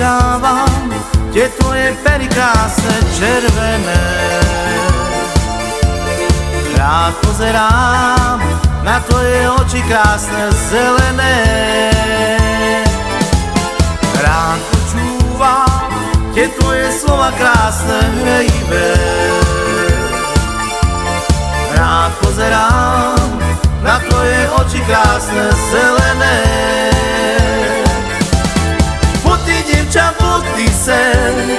boskávam tie tvoje pery krásne červené. Rád pozerám na tvoje oči krásne zelené. Rád počúvam tie tvoje slova krásne hrejivé. Rád pozerám na tvoje oči krásne zelené. Ty sen,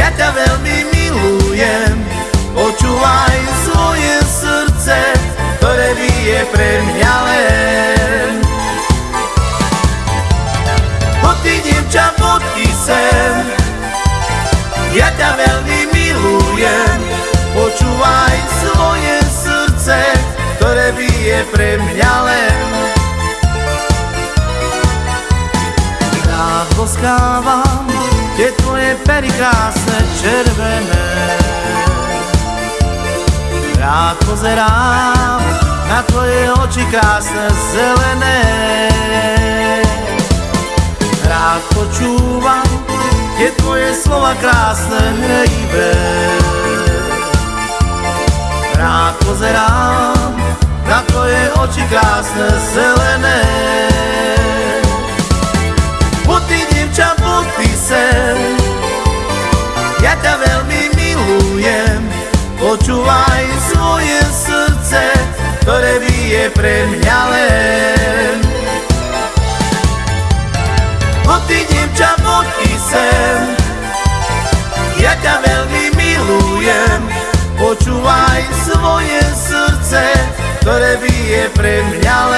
ja ťa veľmi milujem, počúvaj svoje srdce, ktoré bije pre mňa len. Ty dievča, ty sen, ja ťa veľmi milujem, počúvaj svoje srdce, ktoré bije pre mňa len. Boskávam tie tvoje pery krásne červené. Rád pozerám na tvoje oči krásne zelené. Rád počúvam tie tvoje slova krásne hrejivé. Rád pozerám na tvoje oči krásne zelené. Počúvaj svoje srdce, ktoré bije pre mňa len. Ty dievča, ty sen, ja ťa veľmi milujem, počúvaj svoje srdce, ktoré bije pre mňa len.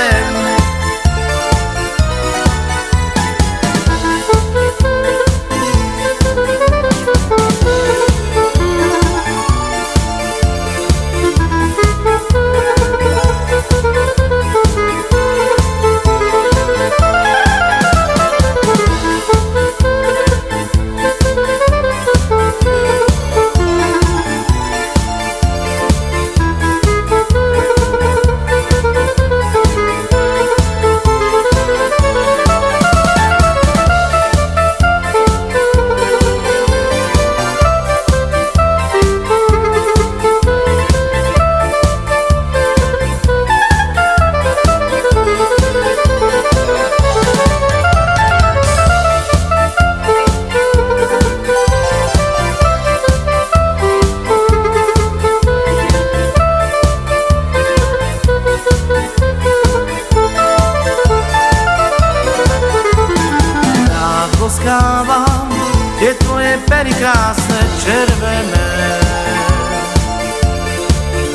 Pery krásne červené.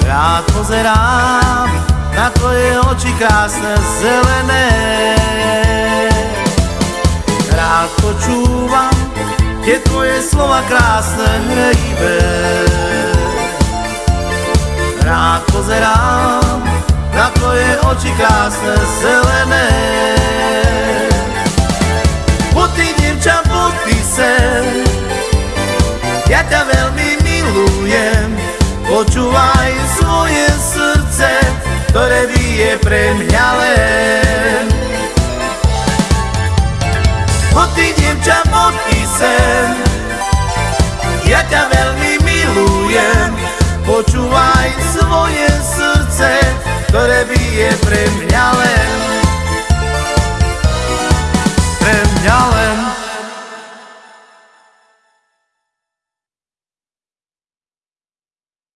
Rád pozerám na tvoje oči krásne zelené. Rád počúvam tie tvoje slova krásne hrejivé. Rád pozerám na tvoje oči krásne zelené. Počúvaj svoje srdce, ktoré bije pre mňa len. Buď ty dievča, buď ty sen, ja ťa veľmi